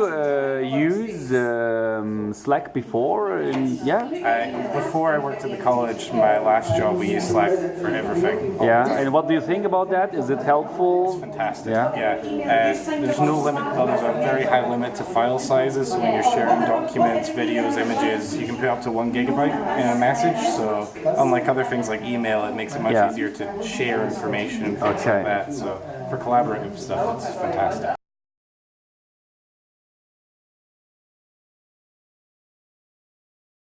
Uh, use um, Slack before? And, yeah. I, before I worked at the college, my last job, we used Slack for everything. Yeah. And what do you think about that? Is it helpful? It's Fantastic. Yeah. Yeah. Uh, there's no limit. Well, there's a very high limit to file sizes. So when you're sharing documents, videos, images, you can put up to one gigabyte in a message. So unlike other things like email, it makes it much Yeah. easier to share information and things Okay. like that. So for collaborative stuff, it's fantastic.